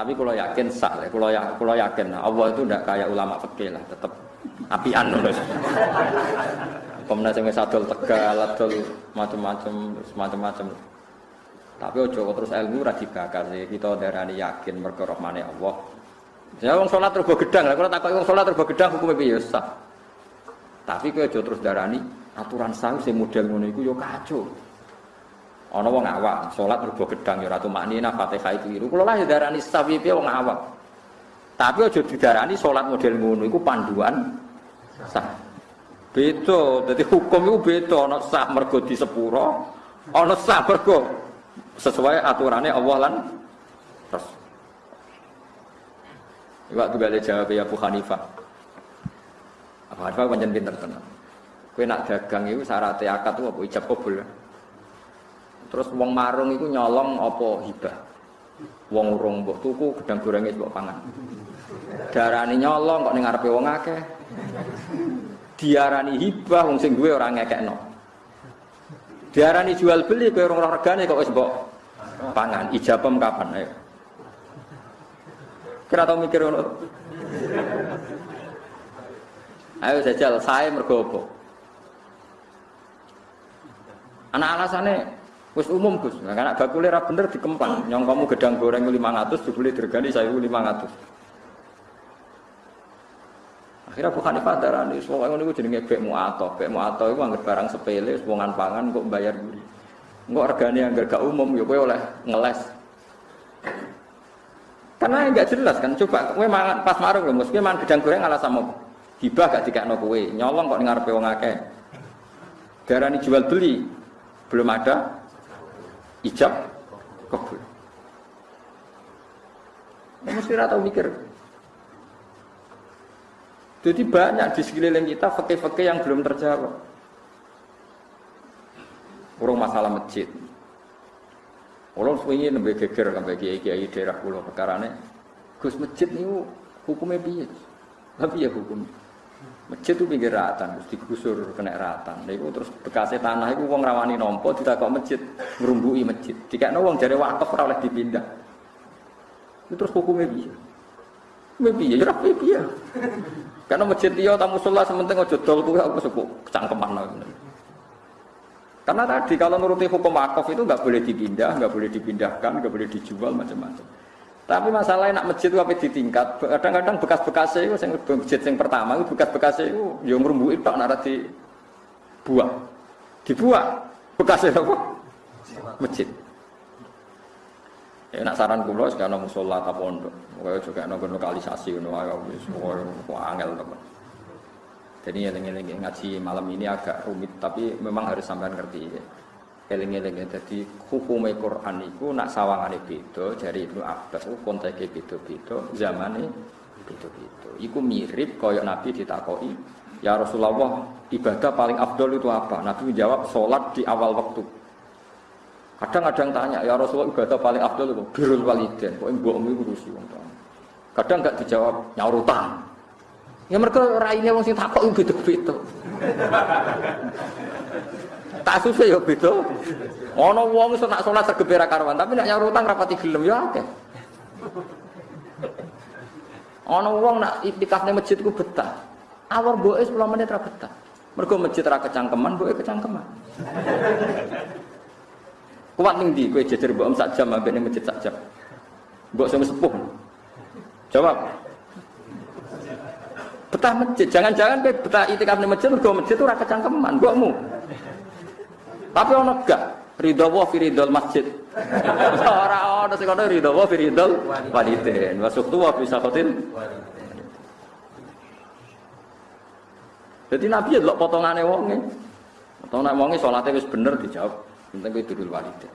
Tapi kalau yakin sah, kalau ya, kalau yakin Allah itu tidak kayak ulama fikih lah, tetap apian terus. Kemudian saya sadol tegal, adol macam-macam, macam-macam. Tapi ojo terus ilmu ra dibakar sih. Kita darani yakin mergo rahmane Allah. Ya wong salat terus gedang, lah kalau takoki wong salat terus gedang piye sah. Tapi kowe aja terus darani aturan sah sing model ngono iku yo kacau. Ana wong awak salat rebo gedang ya ratu maknina Fatihah keliru. Kula lah ya darani sah piye wong awak. Tapi aja didarani salat model ngono iku panduan sah. Beda, dadi hukum iku beda ana sah mergo disepuro, ana sah mergo sesuai aturannya Allah lan Rasul. Waktu gak ada jawab ya Abu Hanifah. Abu Hanifah panjang pinter tenang. Kue nak dagang itu syaratnya akad itu apa ijab kabul. Terus wong marung itu nyolong apa hibah. Wong urung mbok tuku gedang gorengnya mbok pangan. Darani nyolong kok ning ngarepe wong akeh. Diarani hibah wong sing duwe ora ngekekno. Diarani jual beli kowe ora regane kok wis mbok pangan. Ijabem kapan ayo. Kira tau mikir ngono. Ayo jajal, saya mergo apa? Anak alasannya wis umum Gus. Nah, karena bakule ra bener dikempang. Nyong kamu gedang goreng 500 dibeli dirgani saya 500. Akhirnya bukan di darani, semua ngono iku jenenge bek muato. Bek muato iku anggere barang sepele, wongan pangan kok bayar guri. Engko regane anggere gak umum ya kowe oleh ngeles. Karena enggak jelas kan. Coba kowe mangan pas marung lho, mesti mangan gedang goreng ala sama hibah gak dikakno kowe. Nyolong kok ning ngarepe wong akeh. Darani jual beli belum ada ijab kabul. Ya, mesti tahu mikir. Jadi banyak di sekeliling kita fakih-fakih yang belum terjawab. Urung masalah masjid. Orang suwi nembe geger sampai kiai-kiai daerah pulau perkarane. Gus masjid niku hukumnya piye? Tapi ya hukum. Masjid itu pinggir ratan, terus digusur kena ratan. Niku terus bekasnya tanah itu wong rawani nompo kok masjid, ngerumbui masjid. Jika wong jare wakaf ora oleh dipindah. Itu terus hukumnya? Hukumnya piye? Ya piye? Karena masjid dia tamu sholat sementing ojo dol kuwi aku suku kecangkeman Karena tadi kalau nuruti hukum wakaf itu nggak boleh dipindah, nggak boleh dipindahkan, nggak boleh dijual macam-macam. Tapi masalahnya nak masjid itu apa di tingkat, kadang-kadang bekas-bekasnya itu yang masjid yang pertama itu bekas-bekasnya itu merumbu itu nara di buah, dibuat bekasnya apa? Masjid. Ya nak saran kula sekarang musola ta pondok. Kaya juga ana lokalisasi ngono ae wis angel teman. Jadi eling-eling ngaji malam ini agak rumit tapi memang harus sampean ngerti ya. Eling-eling jadi hukum Quran itu nak sawangane beda dari Ibnu Abbas ku konteke beda-beda, zamane beda-beda. Iku mirip kaya Nabi ditakoki, "Ya Rasulullah, ibadah paling afdol itu apa?" Nabi menjawab, "Salat di awal waktu." Kadang ada yang tanya, ya Rasulullah ibadah paling abdul itu birul waliden, kok mbokmu iku ngurusi wong. Kadang enggak dijawab nyaur utang. Ya mereka raine wong sing takok iku beda-beda. Tak susah ya beda. Ana wong iso nak salat sergep ra karuan, tapi nak nyaur utang rapati gelem ya. Ana wong nak iktikaf ning masjid ku betah. Awar mboke 10 menit ra betah. Mergo masjid ra kecangkeman, mboke kecangkeman. Kuat ning ndi kowe jejer mbok sak jam ambek masjid sak jam. Sing sepuh. Jawab. Betah masjid, jangan-jangan kowe betah itikaf ning masjid mergo masjid ora kecangkeman mbokmu. Tapi ono gak ridho wa fi masjid. Ora ono sing ono ridho wa fi ridhol walidin. Wa suqtu wa fi. Jadi Nabi ya delok potongane wonge. Potongane wonge salate wis bener dijawab. Penting kowe dulul walidain.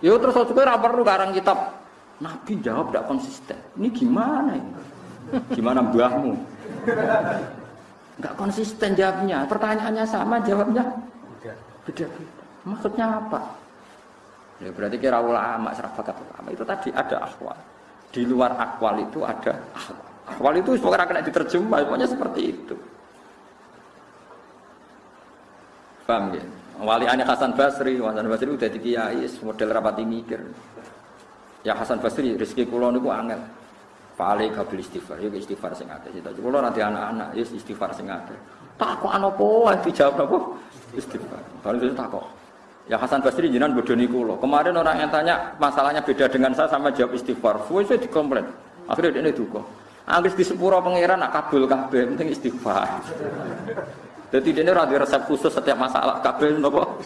Yo terus aku ora perlu karang kitab. Nabi jawab tidak konsisten. Ini gimana ini? Gimana mbahmu? Enggak konsisten jawabnya. Pertanyaannya sama, jawabnya beda. Maksudnya apa? Ya berarti kira ulama, serafakat ulama itu tadi ada akwal. Di luar akwal itu ada akwal. Akwal itu pokoknya kena diterjemah, pokoknya seperti itu. Paham ya? Wali aneh Hasan Basri, Hasan Basri udah di kiai, model rapati mikir. Ya Hasan Basri rezeki kula niku angel. Fale kabil istighfar, ya istighfar sing. Kita kula nanti anak-anak, ya istighfar sing akeh. Takok ana apa? Dijawab apa? Istighfar. Baru itu takok. Ya Hasan Basri jinan bodoni kulo. Kemarin orang yang tanya masalahnya beda dengan saya sama jawab istighfar. Fuwe saya dikomplain. Akhirnya dia duka. Anggis di sepuro pangeran nak kabul kabeh penting istighfar. Jadi dia ini resep khusus setiap masalah kabel nopo.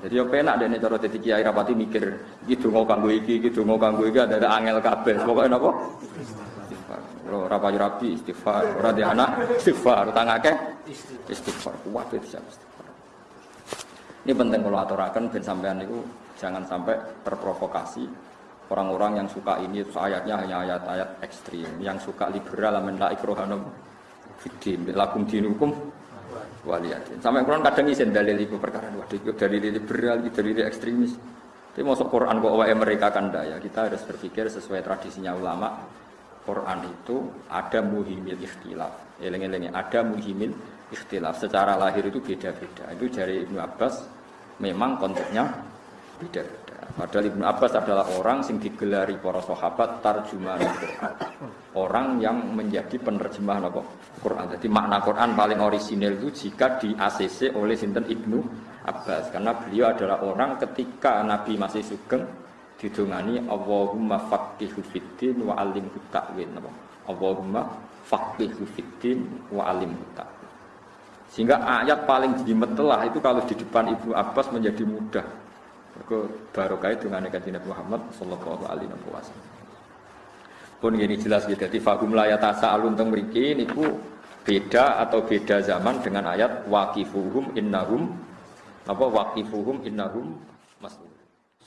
Jadi yo penak dene cara dadi kiai rapati mikir iki donga kanggo iki, iki donga kanggo iki ada angel kabeh. Pokoke napa? Istighfar. Ora ora payu istighfar, ora di anak istighfar, tangake istighfar. Kuat itu istighfar. Ini penting kalau aturakan ben sampean itu jangan sampai terprovokasi orang-orang yang suka ini terus ayatnya hanya ayat-ayat ekstrim yang suka liberal amin la ikrohanum fidim lakum dinukum waliyatin sampai Quran kadang isen dalil itu perkara waduh itu dalil liberal dalil ekstremis. Tapi masuk Quran kok wae mereka kan ya? Kita harus berpikir sesuai tradisinya ulama Quran itu ada muhimil ikhtilaf. Eleng-eleng ada muhimil ikhtilaf. Secara lahir itu beda-beda. Itu dari Ibnu Abbas memang konteksnya beda-beda. Padahal Ibnu Abbas adalah orang yang digelari para sahabat tarjuman Quran. Orang yang menjadi penerjemah apa? Quran. Jadi makna Quran paling orisinil itu jika di ACC oleh Sinten Ibnu Abbas karena beliau adalah orang ketika Nabi masih sugeng didongani Allahumma faqihu fiddin wa alimhu ta'wil Allahumma faqihu fiddin wa alimhu ta'wil sehingga ayat paling jimetelah itu kalau di depan Ibnu Abbas menjadi mudah. Ke barokah dengan kanjeng Nabi Muhammad sallallahu alaihi wasallam. Pun ini jelas gitu. Jadi fagum layat asa alun teng mriki niku beda atau beda zaman dengan ayat waqifuhum innahum apa waqifuhum innahum mas'ul.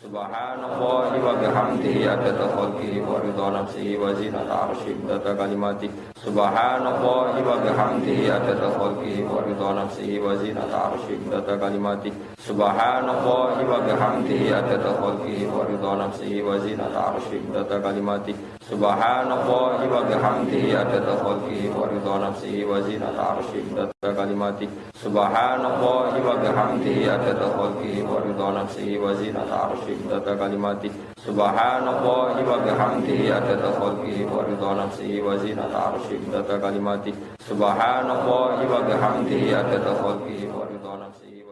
Subhanallahi wa bihamdihi adada khalqihi wa ridha nafsihi wa zinata arshih data kalimati. Subhanallahi wa bihamdihi adada khalqihi wa ridha nafsihi wa zinata arshih data kalimati. Subhanallahi wa bihamdihi adada khalqihi wa ridha nafsihi wa zinata arshih data kalimati. Subhanallahi wa bihamdihi adada khalqihi wa ridha nafsihi wa zinata arshih data kalimati Subhanallahi wa bihamdihi adada khalqihi wa ridha nafsihi wa zinata arshih data kalimati Subhanallahi wa bihamdihi adada khalqihi wa ridha nafsihi wa zinata arshih data kalimati Subhanallahi wa bihamdihi adada khalqihi wa ridha nafsihi